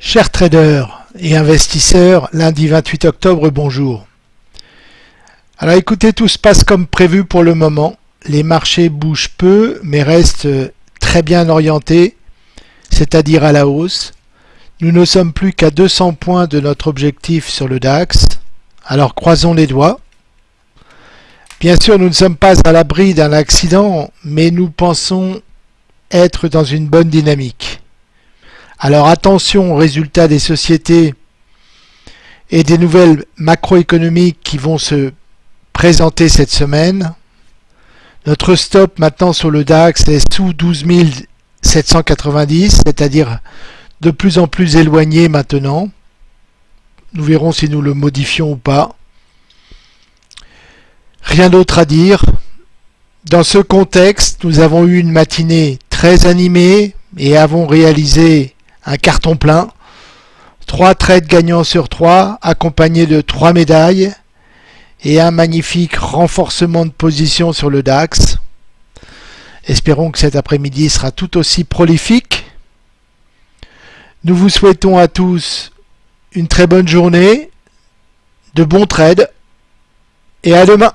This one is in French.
Chers traders et investisseurs, lundi 28 octobre, bonjour. Alors écoutez, tout se passe comme prévu pour le moment. Les marchés bougent peu, mais restent très bien orientés, c'est-à-dire à la hausse. Nous ne sommes plus qu'à 200 points de notre objectif sur le DAX. Alors croisons les doigts. Bien sûr, nous ne sommes pas à l'abri d'un accident, mais nous pensons être dans une bonne dynamique. Alors attention aux résultats des sociétés et des nouvelles macroéconomiques qui vont se présenter cette semaine. Notre stop maintenant sur le DAX est sous 12 790, c'est-à-dire de plus en plus éloigné maintenant. Nous verrons si nous le modifions ou pas. Rien d'autre à dire. Dans ce contexte, nous avons eu une matinée très animée et avons réalisé un carton plein, trois trades gagnants sur trois, accompagnés de trois médailles et un magnifique renforcement de position sur le DAX. Espérons que cet après-midi sera tout aussi prolifique. Nous vous souhaitons à tous une très bonne journée, de bons trades et à demain